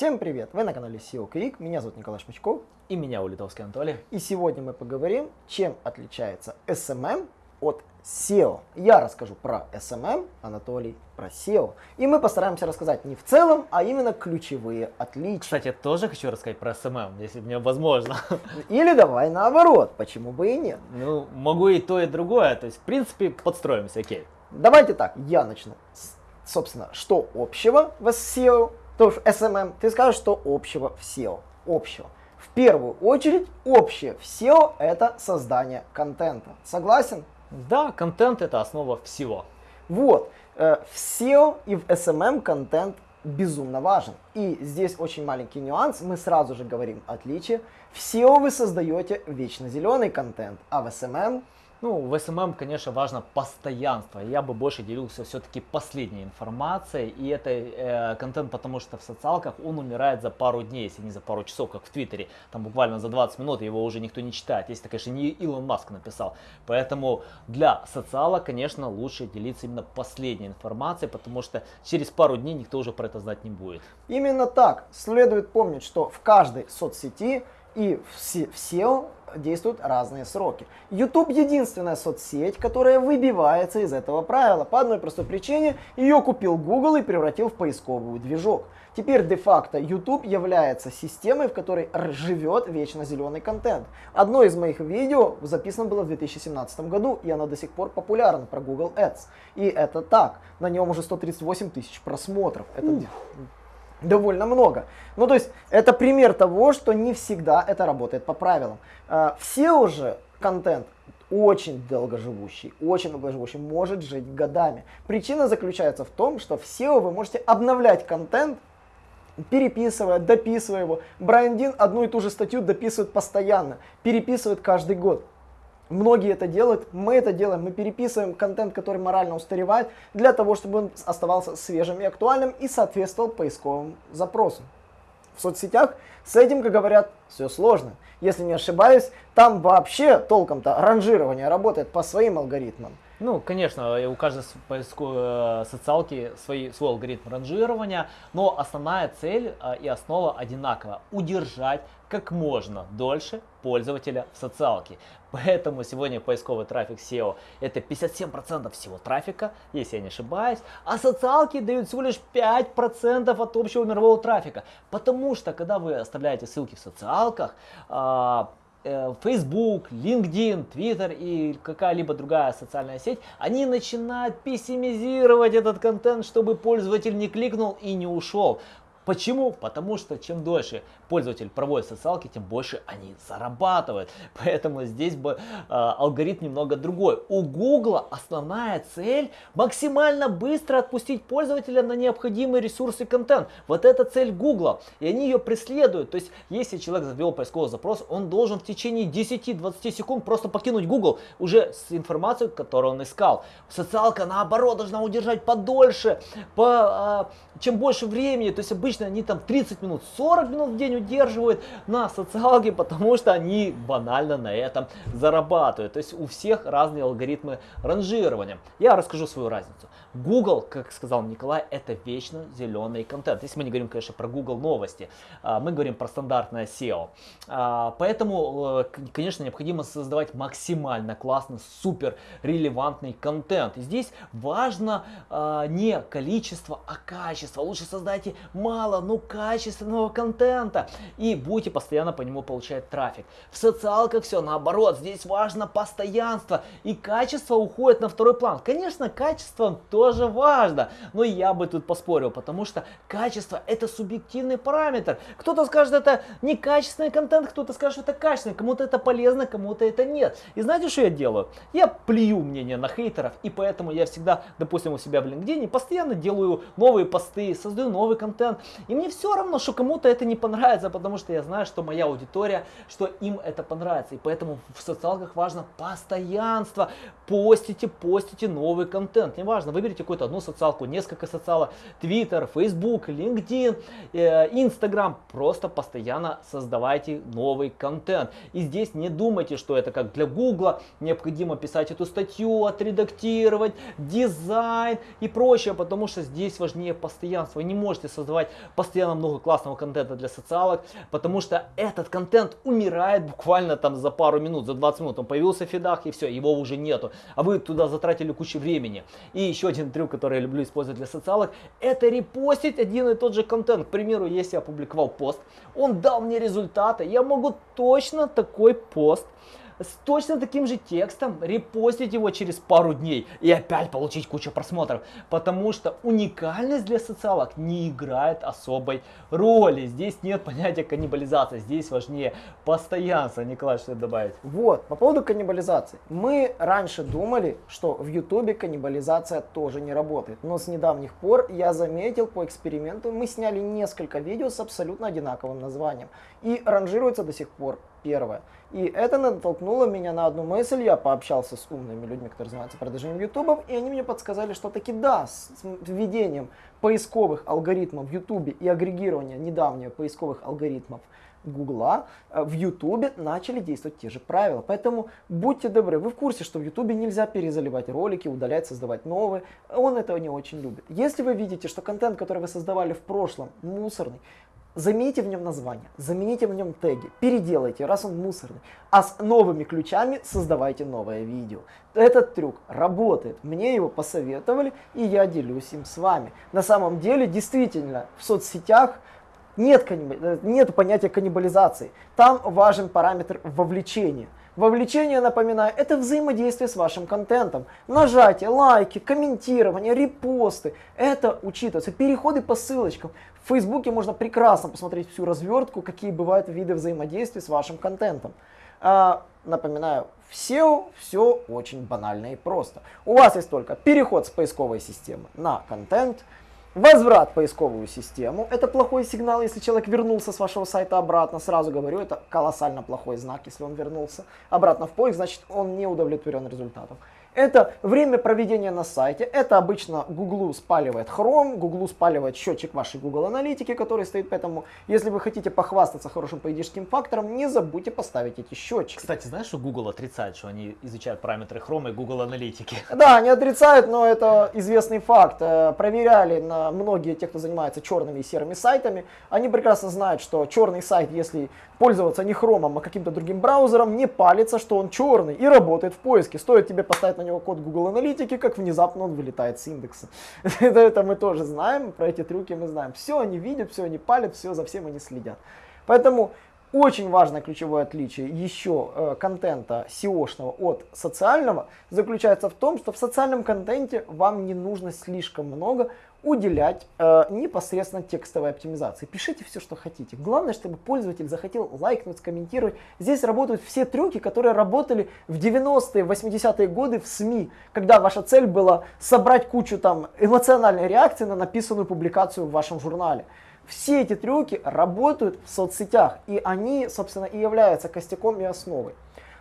Всем привет! Вы на канале SEO Quick, меня зовут Николай Шмачков. И меня, Улитовский Анатолий. И сегодня мы поговорим, чем отличается SMM от SEO. Я расскажу про SMM, Анатолий про SEO. И мы постараемся рассказать не в целом, а именно ключевые отличия. Кстати, я тоже хочу рассказать про SMM, если мне возможно. Или давай наоборот, почему бы и нет. Ну, могу и то, и другое. То есть, в принципе, подстроимся, окей. Давайте так, я начну. Собственно, что общего в SEO, то в SMM, ты скажешь, что общего в SEO. Общего. В первую очередь, общее в SEO это создание контента. Согласен? Да, контент это основа всего. Вот, э, в SEO и в SMM контент безумно важен. И здесь очень маленький нюанс, мы сразу же говорим отличие. В SEO вы создаете вечно зеленый контент, а в SMM ну, в SMM, конечно, важно постоянство. Я бы больше делился все-таки последней информацией. И это э, контент, потому что в социалках он умирает за пару дней, если не за пару часов, как в Твиттере. Там буквально за 20 минут его уже никто не читает. Если, конечно, не Илон Маск написал. Поэтому для социала, конечно, лучше делиться именно последней информацией, потому что через пару дней никто уже про это знать не будет. Именно так. Следует помнить, что в каждой соцсети и в SEO действуют разные сроки. YouTube единственная соцсеть, которая выбивается из этого правила. По одной простой причине, ее купил Google и превратил в поисковый движок. Теперь де-факто YouTube является системой, в которой живет вечно зеленый контент. Одно из моих видео записано было в 2017 году, и оно до сих пор популярно про Google Ads. И это так. На нем уже 138 тысяч просмотров. Это довольно много. Ну, то есть, это пример того, что не всегда это работает по правилам. А, все уже контент очень долгоживущий, очень долгоживущий, может жить годами. Причина заключается в том, что в SEO вы можете обновлять контент, переписывая, дописывая его. Брайан Дин одну и ту же статью дописывает постоянно, переписывает каждый год. Многие это делают, мы это делаем, мы переписываем контент, который морально устаревает, для того, чтобы он оставался свежим и актуальным и соответствовал поисковым запросам. В соцсетях с этим, как говорят, все сложно. Если не ошибаюсь, там вообще толком-то ранжирование работает по своим алгоритмам. Ну, конечно, у каждой э, социалки свой, свой алгоритм ранжирования, но основная цель э, и основа одинакова – удержать как можно дольше пользователя в социалке. Поэтому сегодня поисковый трафик SEO это 57% всего трафика, если я не ошибаюсь, а социалки дают всего лишь 5% от общего мирового трафика. Потому что, когда вы оставляете ссылки в социалках, а, Facebook, LinkedIn, Twitter и какая-либо другая социальная сеть, они начинают пессимизировать этот контент, чтобы пользователь не кликнул и не ушел. Почему? Потому что чем дольше пользователь проводит социалки, тем больше они зарабатывают. Поэтому здесь бы э, алгоритм немного другой. У Google основная цель максимально быстро отпустить пользователя на необходимые ресурсы контент. Вот это цель Google. И они ее преследуют. То есть, если человек завел поисковый запрос, он должен в течение 10-20 секунд просто покинуть Google уже с информацией, которую он искал. Социалка наоборот должна удержать подольше, по, э, чем больше времени. То есть обычно обычно они там 30 минут, 40 минут в день удерживают на социалке, потому что они банально на этом зарабатывают. То есть у всех разные алгоритмы ранжирования. Я расскажу свою разницу. Google, как сказал Николай, это вечно зеленый контент. Если мы не говорим, конечно, про Google новости, а, мы говорим про стандартное SEO. А, поэтому, э, конечно, необходимо создавать максимально классный, супер релевантный контент. И здесь важно а, не количество, а качество. Лучше создайте мало, но качественного контента и будете постоянно по нему получать трафик. В социалках все наоборот. Здесь важно постоянство и качество уходит на второй план. Конечно, качество то тоже важно. Но я бы тут поспорил, потому что качество это субъективный параметр. Кто-то скажет, это некачественный контент, кто-то скажет, что это качественный. Кому-то это полезно, кому-то это нет. И знаете, что я делаю? Я плюю мнение на хейтеров, и поэтому я всегда, допустим, у себя в LinkedIn постоянно делаю новые посты, создаю новый контент. И мне все равно, что кому-то это не понравится, потому что я знаю, что моя аудитория, что им это понравится. И поэтому в социалках важно постоянство. Постите, постите новый контент. Неважно, выберите какую-то одну социалку, несколько социалок, Twitter, Facebook, LinkedIn, Instagram. Просто постоянно создавайте новый контент. И здесь не думайте, что это как для Google, необходимо писать эту статью, отредактировать, дизайн и прочее, потому что здесь важнее постоянно постоянства. Вы не можете создавать постоянно много классного контента для социалок, потому что этот контент умирает буквально там за пару минут, за 20 минут. Он появился в фидах и все, его уже нету. А вы туда затратили кучу времени. И еще один трюк, который я люблю использовать для социалок, это репостить один и тот же контент. К примеру, если я опубликовал пост, он дал мне результаты, я могу точно такой пост с точно таким же текстом, репостить его через пару дней и опять получить кучу просмотров. Потому что уникальность для социалок не играет особой роли. Здесь нет понятия каннибализации, здесь важнее постоянство. Николай, что добавить? Вот, по поводу каннибализации. Мы раньше думали, что в Ютубе каннибализация тоже не работает. Но с недавних пор я заметил по эксперименту, мы сняли несколько видео с абсолютно одинаковым названием. И ранжируется до сих пор первое. И это натолкнуло меня на одну мысль. Я пообщался с умными людьми, которые занимаются продвижением ютубов, и они мне подсказали, что таки да, с введением поисковых алгоритмов в ютубе и агрегирования недавнего поисковых алгоритмов Гугла э, в Ютубе начали действовать те же правила. Поэтому будьте добры, вы в курсе, что в Ютубе нельзя перезаливать ролики, удалять, создавать новые. Он этого не очень любит. Если вы видите, что контент, который вы создавали в прошлом, мусорный, Замените в нем название, замените в нем теги, переделайте, раз он мусорный. А с новыми ключами создавайте новое видео. Этот трюк работает, мне его посоветовали, и я делюсь им с вами. На самом деле, действительно, в соцсетях нет, каннибали... нет понятия каннибализации. Там важен параметр вовлечения. Вовлечение, напоминаю, это взаимодействие с вашим контентом. Нажатие, лайки, комментирование, репосты. Это учитывается. Переходы по ссылочкам. В Фейсбуке можно прекрасно посмотреть всю развертку, какие бывают виды взаимодействия с вашим контентом. А, напоминаю, в SEO все очень банально и просто. У вас есть только переход с поисковой системы на контент, Возврат в поисковую систему. Это плохой сигнал, если человек вернулся с вашего сайта обратно. Сразу говорю, это колоссально плохой знак, если он вернулся обратно в поиск, значит он не удовлетворен результатом. Это время проведения на сайте. Это обычно Google спаливает Chrome, Google спаливает счетчик вашей Google аналитики, который стоит. Поэтому, если вы хотите похвастаться хорошим поведенческим фактором, не забудьте поставить эти счетчики. Кстати, знаешь, что Google отрицает, что они изучают параметры Chrome и Google аналитики? Да, они отрицают, но это известный факт. Э, проверяли на многие те, кто занимается черными и серыми сайтами. Они прекрасно знают, что черный сайт, если пользоваться не Chrome, а каким-то другим браузером, не палится, что он черный и работает в поиске. Стоит тебе поставить на него код Google Аналитики, как внезапно он вылетает с индекса. это, мы тоже знаем, про эти трюки мы знаем. Все они видят, все они палят, все за всем они следят. Поэтому очень важное ключевое отличие еще э, контента SEO-шного от социального заключается в том, что в социальном контенте вам не нужно слишком много уделять э, непосредственно текстовой оптимизации. Пишите все, что хотите. Главное, чтобы пользователь захотел лайкнуть, скомментировать. Здесь работают все трюки, которые работали в 90-е, 80-е годы в СМИ, когда ваша цель была собрать кучу там эмоциональной реакции на написанную публикацию в вашем журнале. Все эти трюки работают в соцсетях, и они, собственно, и являются костяком и основой.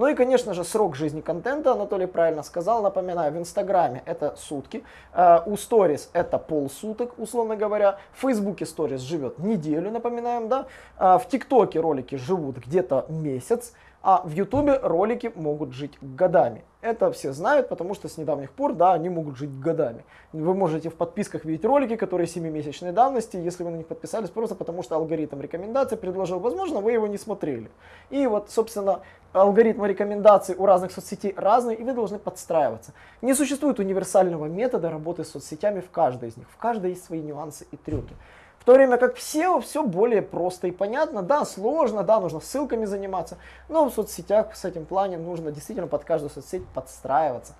Ну и, конечно же, срок жизни контента, Анатолий правильно сказал, напоминаю, в Инстаграме это сутки, э, у Stories это полсуток, условно говоря, в Фейсбуке Stories живет неделю, напоминаем, да, э, в ТикТоке ролики живут где-то месяц, а в Ютубе ролики могут жить годами. Это все знают, потому что с недавних пор, да, они могут жить годами. Вы можете в подписках видеть ролики, которые 7-месячной давности, если вы на них подписались, просто потому что алгоритм рекомендаций предложил, возможно, вы его не смотрели. И вот, собственно, алгоритмы рекомендаций у разных соцсетей разные, и вы должны подстраиваться. Не существует универсального метода работы с соцсетями в каждой из них. В каждой есть свои нюансы и трюки. В то время как в SEO все более просто и понятно. Да, сложно, да, нужно ссылками заниматься, но в соцсетях с этим плане нужно действительно под каждую соцсеть подстраиваться.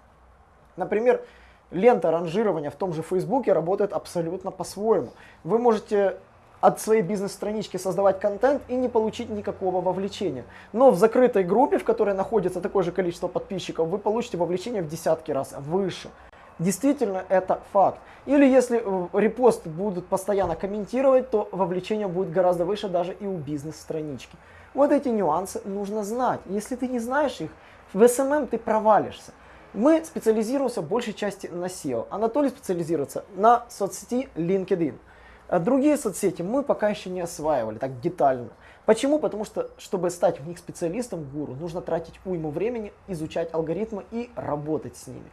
Например, лента ранжирования в том же Фейсбуке работает абсолютно по-своему. Вы можете от своей бизнес-странички создавать контент и не получить никакого вовлечения. Но в закрытой группе, в которой находится такое же количество подписчиков, вы получите вовлечение в десятки раз выше. Действительно, это факт. Или если э, репост будут постоянно комментировать, то вовлечение будет гораздо выше даже и у бизнес-странички. Вот эти нюансы нужно знать. Если ты не знаешь их, в SMM ты провалишься. Мы специализируемся большей части на SEO. Анатолий специализируется на соцсети LinkedIn. А другие соцсети мы пока еще не осваивали так детально. Почему? Потому что, чтобы стать в них специалистом, гуру, нужно тратить уйму времени, изучать алгоритмы и работать с ними.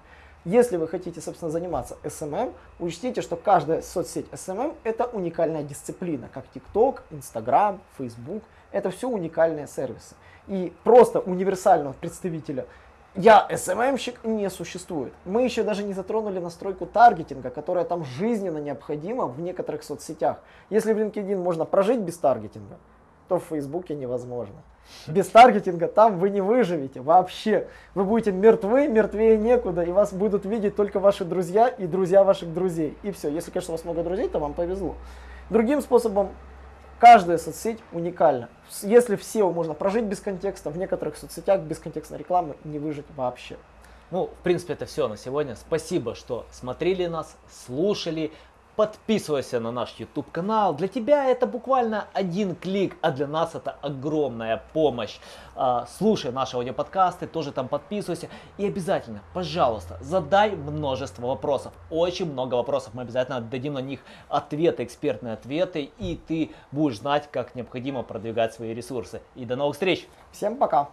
Если вы хотите, собственно, заниматься SMM, учтите, что каждая соцсеть SMM это уникальная дисциплина, как TikTok, Instagram, Facebook. Это все уникальные сервисы. И просто универсального представителя я СММщик не существует. Мы еще даже не затронули настройку таргетинга, которая там жизненно необходима в некоторых соцсетях. Если в LinkedIn можно прожить без таргетинга, то в Фейсбуке невозможно. Без таргетинга там вы не выживете вообще. Вы будете мертвы, мертвее некуда, и вас будут видеть только ваши друзья и друзья ваших друзей. И все. Если, конечно, у вас много друзей, то вам повезло. Другим способом Каждая соцсеть уникальна. Если в SEO можно прожить без контекста, в некоторых соцсетях без контекстной рекламы не выжить вообще. Ну, в принципе, это все на сегодня. Спасибо, что смотрели нас, слушали. Подписывайся на наш YouTube канал. Для тебя это буквально один клик, а для нас это огромная помощь. А, слушай наши аудиоподкасты, тоже там подписывайся. И обязательно, пожалуйста, задай множество вопросов. Очень много вопросов. Мы обязательно дадим на них ответы, экспертные ответы. И ты будешь знать, как необходимо продвигать свои ресурсы. И до новых встреч! Всем пока!